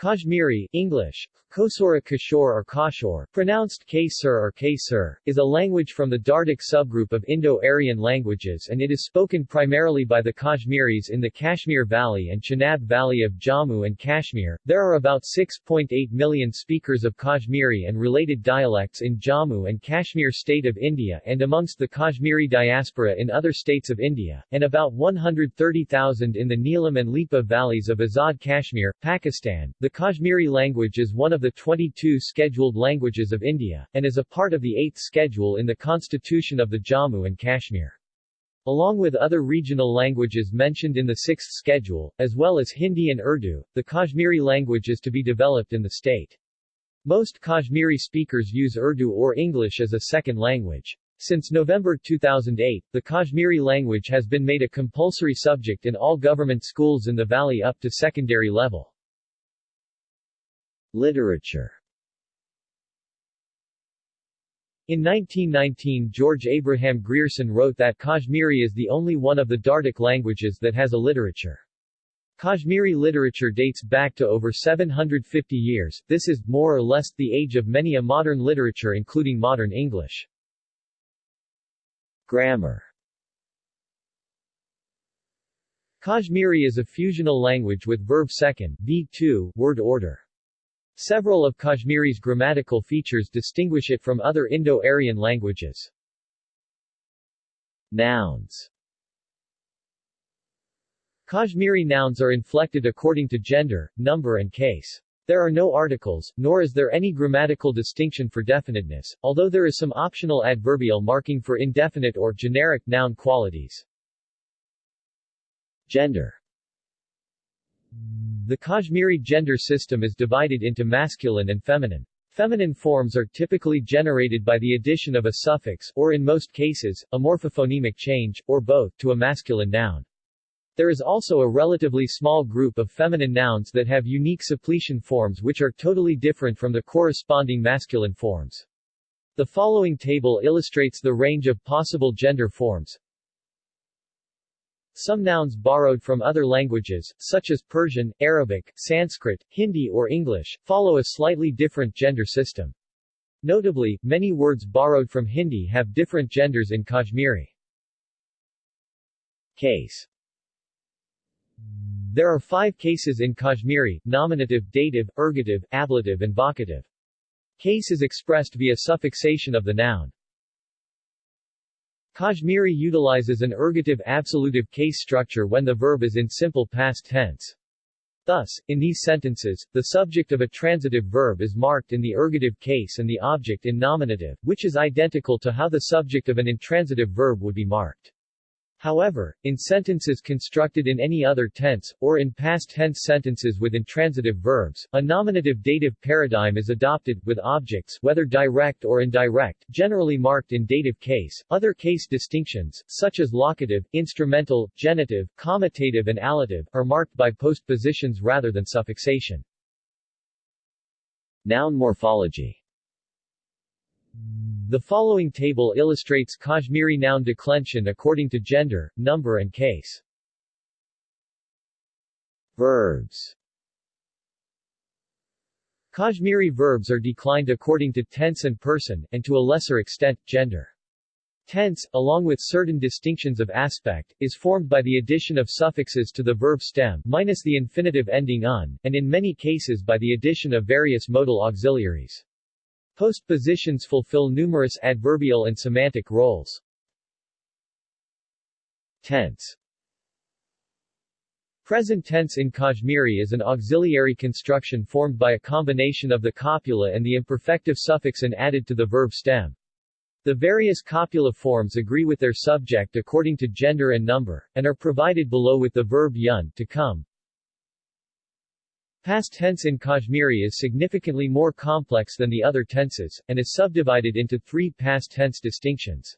Kashmiri English, Kosora Kishore or Kashor, pronounced K-Sur or K-Sur, is a language from the Dardic subgroup of Indo-Aryan languages and it is spoken primarily by the Kashmiris in the Kashmir Valley and Chenab Valley of Jammu and Kashmir. There are about 6.8 million speakers of Kashmiri and related dialects in Jammu and Kashmir state of India and amongst the Kashmiri diaspora in other states of India, and about 130,000 in the Neelam and Lipa valleys of Azad Kashmir, Pakistan. The Kashmiri language is one of of the 22 scheduled languages of India, and is a part of the 8th schedule in the Constitution of the Jammu and Kashmir. Along with other regional languages mentioned in the 6th schedule, as well as Hindi and Urdu, the Kashmiri language is to be developed in the state. Most Kashmiri speakers use Urdu or English as a second language. Since November 2008, the Kashmiri language has been made a compulsory subject in all government schools in the valley up to secondary level. Literature In 1919 George Abraham Grierson wrote that Kashmiri is the only one of the Dardic languages that has a literature. Kashmiri literature dates back to over 750 years, this is, more or less, the age of many a modern literature including modern English. Grammar Kashmiri is a fusional language with verb second, v2, word order. Several of Kashmiri's grammatical features distinguish it from other Indo-Aryan languages. Nouns Kashmiri nouns are inflected according to gender, number and case. There are no articles, nor is there any grammatical distinction for definiteness, although there is some optional adverbial marking for indefinite or generic noun qualities. Gender the Kashmiri gender system is divided into masculine and feminine. Feminine forms are typically generated by the addition of a suffix, or in most cases, a morphophonemic change, or both, to a masculine noun. There is also a relatively small group of feminine nouns that have unique suppletion forms which are totally different from the corresponding masculine forms. The following table illustrates the range of possible gender forms. Some nouns borrowed from other languages, such as Persian, Arabic, Sanskrit, Hindi or English, follow a slightly different gender system. Notably, many words borrowed from Hindi have different genders in Kashmiri. Case There are five cases in Kashmiri, nominative, dative, ergative, ablative and vocative. Case is expressed via suffixation of the noun. Kashmiri utilizes an ergative absolutive case structure when the verb is in simple past tense. Thus, in these sentences, the subject of a transitive verb is marked in the ergative case and the object in nominative, which is identical to how the subject of an intransitive verb would be marked. However, in sentences constructed in any other tense, or in past tense sentences with intransitive verbs, a nominative-dative paradigm is adopted, with objects whether direct or indirect, generally marked in dative case. Other case distinctions, such as locative, instrumental, genitive, comitative and allative, are marked by postpositions rather than suffixation. Noun morphology the following table illustrates Kashmiri noun declension according to gender, number and case. Verbs Kashmiri verbs are declined according to tense and person, and to a lesser extent, gender. Tense, along with certain distinctions of aspect, is formed by the addition of suffixes to the verb stem minus the infinitive ending un, and in many cases by the addition of various modal auxiliaries. Postpositions fulfill numerous adverbial and semantic roles. Tense Present tense in Kashmiri is an auxiliary construction formed by a combination of the copula and the imperfective suffix and added to the verb stem. The various copula forms agree with their subject according to gender and number, and are provided below with the verb yun to come, Past tense in Kashmiri is significantly more complex than the other tenses, and is subdivided into three past tense distinctions.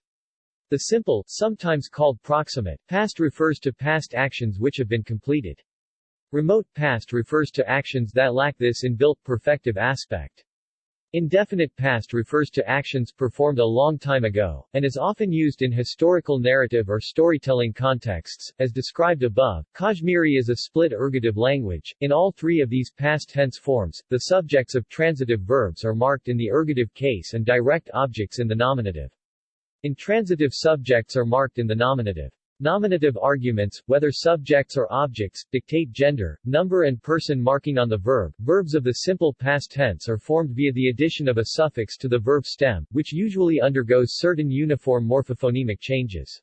The simple, sometimes called proximate, past refers to past actions which have been completed. Remote past refers to actions that lack this inbuilt perfective aspect. Indefinite past refers to actions performed a long time ago, and is often used in historical narrative or storytelling contexts. As described above, Kashmiri is a split ergative language. In all three of these past tense forms, the subjects of transitive verbs are marked in the ergative case and direct objects in the nominative. Intransitive subjects are marked in the nominative. Nominative arguments, whether subjects or objects, dictate gender, number and person marking on the verb. Verbs of the simple past tense are formed via the addition of a suffix to the verb stem, which usually undergoes certain uniform morphophonemic changes.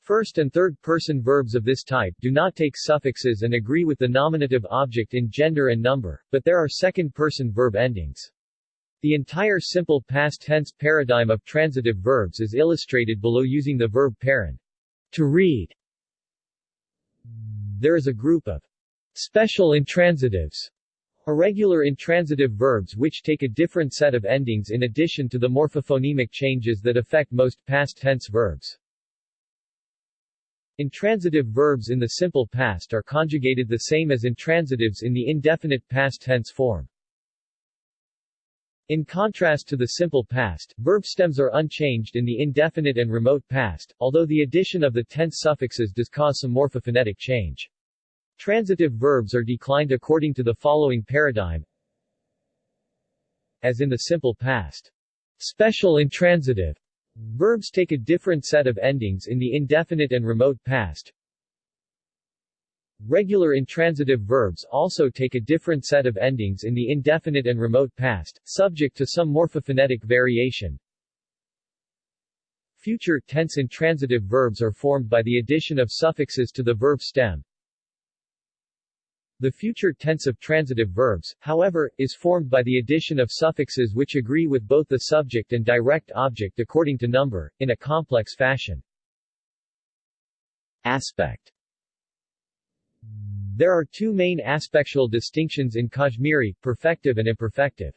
First and third person verbs of this type do not take suffixes and agree with the nominative object in gender and number, but there are second person verb endings. The entire simple past tense paradigm of transitive verbs is illustrated below using the verb parent. To read There is a group of special intransitives, irregular intransitive verbs which take a different set of endings in addition to the morphophonemic changes that affect most past tense verbs. Intransitive verbs in the simple past are conjugated the same as intransitives in the indefinite past tense form. In contrast to the simple past, verb stems are unchanged in the indefinite and remote past, although the addition of the tense suffixes does cause some morphophonetic change. Transitive verbs are declined according to the following paradigm as in the simple past. Special intransitive verbs take a different set of endings in the indefinite and remote past, Regular intransitive verbs also take a different set of endings in the indefinite and remote past, subject to some morphophonetic variation. Future tense intransitive verbs are formed by the addition of suffixes to the verb stem. The future tense of transitive verbs, however, is formed by the addition of suffixes which agree with both the subject and direct object according to number, in a complex fashion. Aspect there are two main aspectual distinctions in Kashmiri, perfective and imperfective.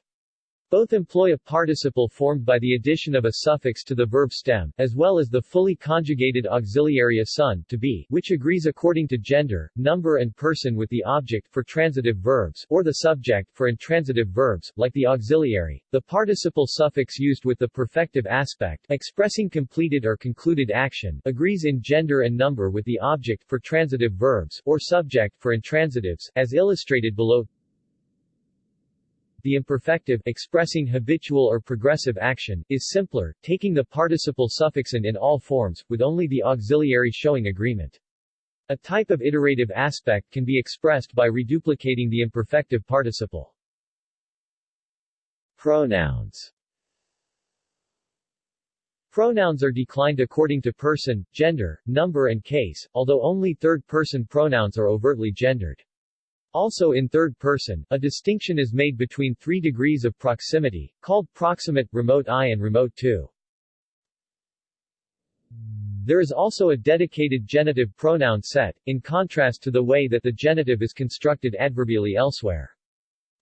Both employ a participle formed by the addition of a suffix to the verb stem, as well as the fully conjugated auxiliary asun, to be, which agrees according to gender, number and person with the object for transitive verbs, or the subject for intransitive verbs, like the auxiliary. The participle suffix used with the perfective aspect, expressing completed or concluded action, agrees in gender and number with the object for transitive verbs, or subject for intransitives, as illustrated below. The imperfective expressing habitual or progressive action is simpler, taking the participle suffix in in all forms, with only the auxiliary showing agreement. A type of iterative aspect can be expressed by reduplicating the imperfective participle. Pronouns Pronouns are declined according to person, gender, number and case, although only third-person pronouns are overtly gendered. Also in third person, a distinction is made between three degrees of proximity, called proximate, remote I and remote II. There is also a dedicated genitive pronoun set, in contrast to the way that the genitive is constructed adverbially elsewhere.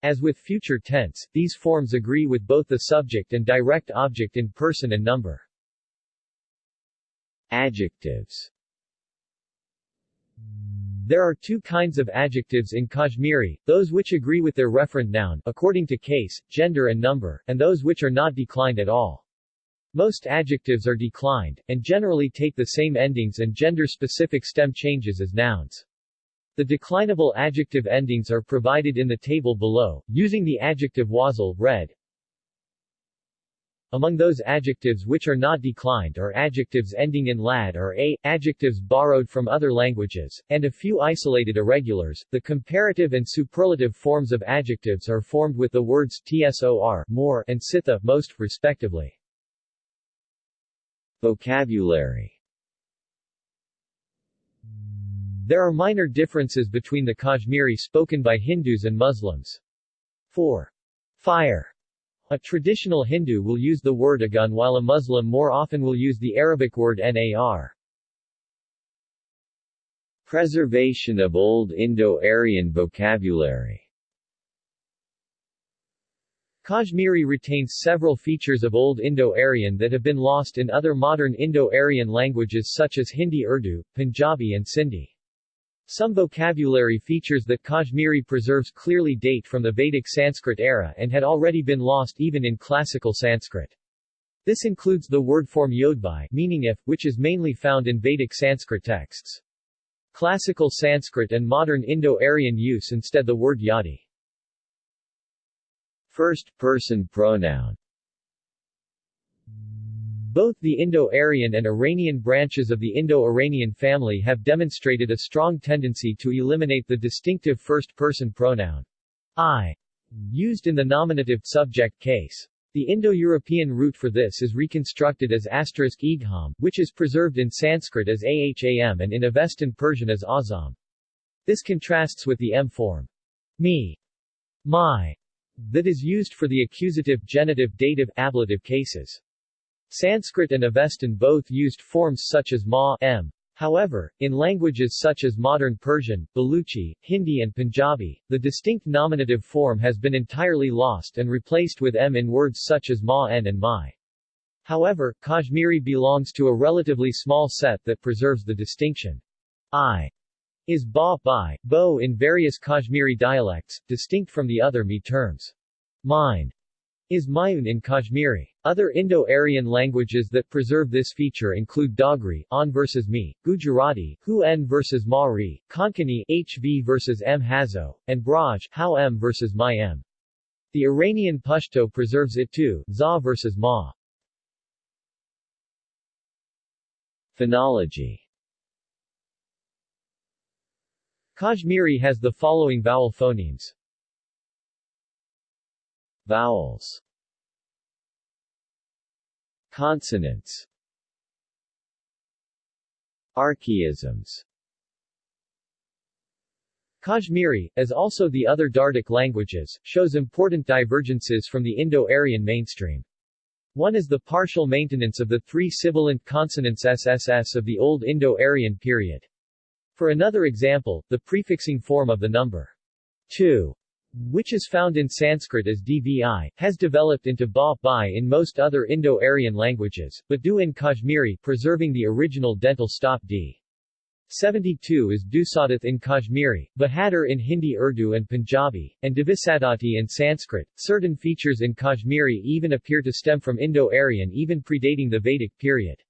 As with future tense, these forms agree with both the subject and direct object in person and number. Adjectives there are two kinds of adjectives in Kashmiri, those which agree with their referent noun according to case, gender and number, and those which are not declined at all. Most adjectives are declined, and generally take the same endings and gender-specific stem changes as nouns. The declinable adjective endings are provided in the table below, using the adjective wasal, red, among those adjectives which are not declined are adjectives ending in lad or a, adjectives borrowed from other languages, and a few isolated irregulars. The comparative and superlative forms of adjectives are formed with the words tsor more and sitha most, respectively. Vocabulary There are minor differences between the Kashmiri spoken by Hindus and Muslims. For fire a traditional Hindu will use the word agun while a Muslim more often will use the Arabic word nar. Preservation of Old Indo-Aryan vocabulary Kashmiri retains several features of Old Indo-Aryan that have been lost in other modern Indo-Aryan languages such as Hindi Urdu, Punjabi and Sindhi. Some vocabulary features that Kashmiri preserves clearly date from the Vedic Sanskrit era and had already been lost even in classical Sanskrit. This includes the word form yodbai meaning if, which is mainly found in Vedic Sanskrit texts. Classical Sanskrit and modern Indo-Aryan use instead the word yadi. First-person pronoun both the Indo-Aryan and Iranian branches of the Indo-Iranian family have demonstrated a strong tendency to eliminate the distinctive first-person pronoun I used in the nominative subject case. The Indo-European root for this is reconstructed as asterisk igham, which is preserved in Sanskrit as aham and in Avestan Persian as azam. This contrasts with the m form, me, my, that is used for the accusative genitive dative ablative cases. Sanskrit and Avestan both used forms such as ma m. However, in languages such as modern Persian, Baluchi, Hindi and Punjabi, the distinct nominative form has been entirely lost and replaced with m in words such as ma n and mai. However, Kashmiri belongs to a relatively small set that preserves the distinction. I is ba bai, bo in various Kashmiri dialects, distinct from the other me terms. Mine is Mayun in Kashmiri. Other Indo-Aryan languages that preserve this feature include Dogri, An versus Me, Gujarati, Hu N versus Mari, Konkani, HV versus M Hazo, and Braj, How M versus My M. The Iranian Pashto preserves it too, Za versus Ma. Phonology Kashmiri has the following vowel phonemes. Vowels Consonants Archaisms Kashmiri, as also the other Dardic languages, shows important divergences from the Indo-Aryan mainstream. One is the partial maintenance of the three sibilant consonants SSS of the Old Indo-Aryan period. For another example, the prefixing form of the number 2 which is found in Sanskrit as dvi, has developed into ba bai in most other Indo-Aryan languages, but du in Kashmiri preserving the original dental stop d. 72 is Dusadath in Kashmiri, Bahadur in Hindi Urdu and Punjabi, and Divisadati in Sanskrit. Certain features in Kashmiri even appear to stem from Indo-Aryan even predating the Vedic period.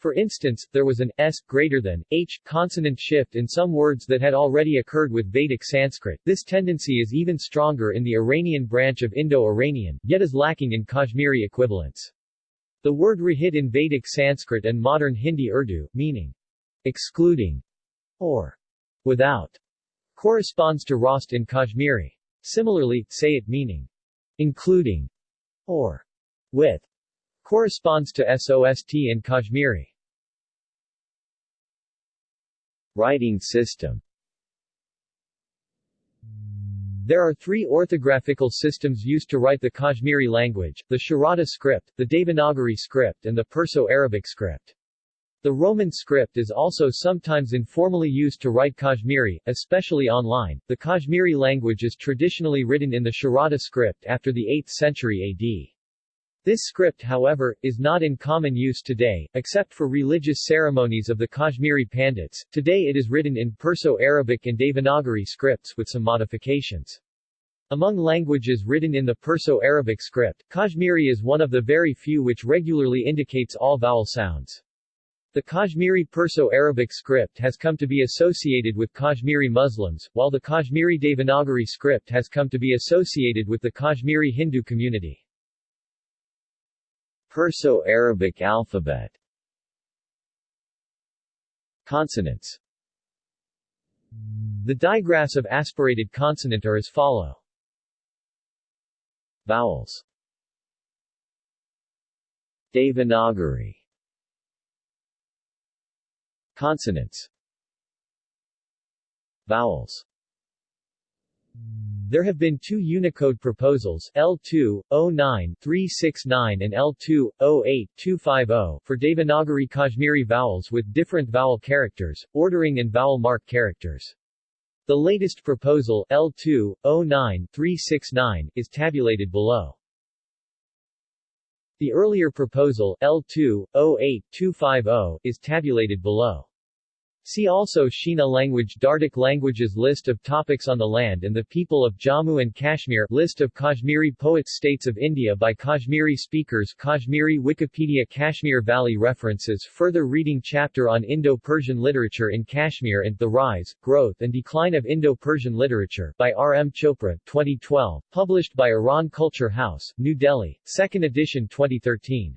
For instance, there was an s greater than h consonant shift in some words that had already occurred with Vedic Sanskrit. This tendency is even stronger in the Iranian branch of Indo-Iranian, yet is lacking in Kashmiri equivalents. The word rahit in Vedic Sanskrit and modern Hindi Urdu, meaning excluding or without, corresponds to rost in Kashmiri. Similarly, sayat meaning including or with corresponds to SOST in Kashmiri. Writing system There are three orthographical systems used to write the Kashmiri language, the Sharada script, the Devanagari script and the Perso-Arabic script. The Roman script is also sometimes informally used to write Kashmiri, especially online. The Kashmiri language is traditionally written in the Sharada script after the 8th century AD. This script however, is not in common use today, except for religious ceremonies of the Kashmiri Pandits. Today it is written in Perso-Arabic and Devanagari scripts with some modifications. Among languages written in the Perso-Arabic script, Kashmiri is one of the very few which regularly indicates all vowel sounds. The Kashmiri Perso-Arabic script has come to be associated with Kashmiri Muslims, while the Kashmiri Devanagari script has come to be associated with the Kashmiri Hindu community. Perso-Arabic alphabet. Consonants. The digraphs of aspirated consonant are as follow. Vowels. Devanagari. Consonants. Vowels there have been two Unicode proposals, L2-09-369 and L2-08-250, for Devanagari Kashmiri vowels with different vowel characters, ordering and vowel mark characters. The latest proposal, L2-09-369, is tabulated below. The earlier proposal, L2-08-250, is tabulated below. See also Shina language Dardic languages List of topics on the land and the people of Jammu and Kashmir List of Kashmiri poets States of India by Kashmiri speakers Kashmiri Wikipedia Kashmir Valley References Further reading Chapter on Indo-Persian literature in Kashmir and The Rise, Growth and Decline of Indo-Persian Literature by R. M. Chopra, 2012, published by Iran Culture House, New Delhi, 2nd edition 2013.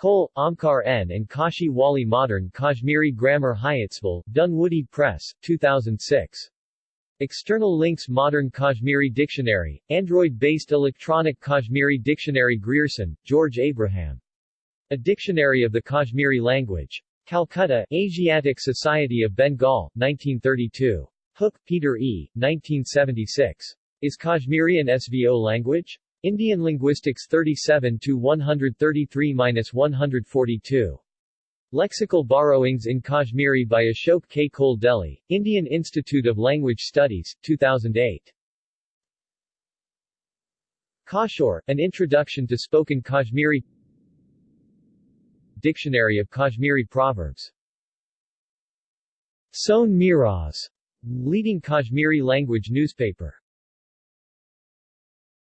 Koul, Omkar N. and Kashi Wali Modern Kashmiri Grammar Hyattsville, Dunwoody Press, 2006. External links Modern Kashmiri Dictionary, Android-based electronic Kashmiri Dictionary Grierson, George Abraham. A Dictionary of the Kashmiri Language. Calcutta, Asiatic Society of Bengal, 1932. Hook, Peter E., 1976. Is Kashmiri an SVO language? Indian Linguistics 37 to 133-142. Lexical Borrowings in Kashmiri by Ashok K. Koul Delhi, Indian Institute of Language Studies, 2008. Kashor, An Introduction to Spoken Kashmiri Dictionary of Kashmiri Proverbs Son Miraz, leading Kashmiri language newspaper